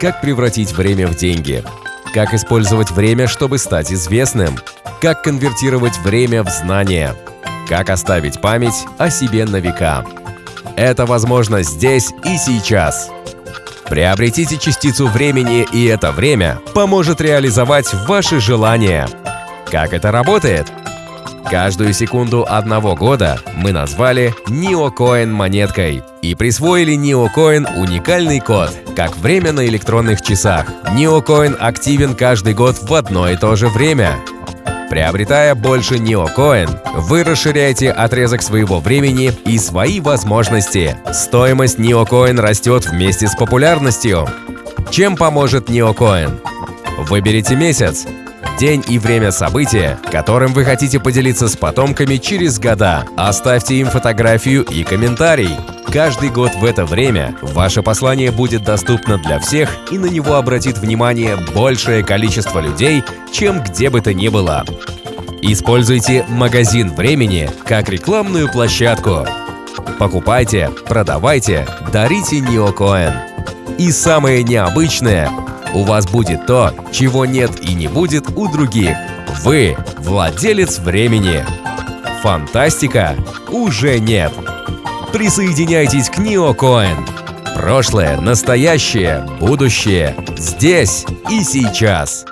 Как превратить время в деньги? Как использовать время, чтобы стать известным? Как конвертировать время в знания? Как оставить память о себе на века? Это возможно здесь и сейчас. Приобретите частицу времени, и это время поможет реализовать ваши желания. Как это работает? Каждую секунду одного года мы назвали NeoCoin монеткой и присвоили NeoCoin уникальный код, как время на электронных часах. NeoCoin активен каждый год в одно и то же время. Приобретая больше NeoCoin, вы расширяете отрезок своего времени и свои возможности. Стоимость NeoCoin растет вместе с популярностью. Чем поможет NeoCoin? Выберите месяц, день и время события, которым вы хотите поделиться с потомками через года. Оставьте им фотографию и комментарий. Каждый год в это время ваше послание будет доступно для всех и на него обратит внимание большее количество людей, чем где бы то ни было. Используйте магазин времени как рекламную площадку. Покупайте, продавайте, дарите Неокоин. И самое необычное у вас будет то, чего нет и не будет у других. Вы – владелец времени. Фантастика уже нет. Присоединяйтесь к NeoCoin. Прошлое, настоящее, будущее. Здесь и сейчас.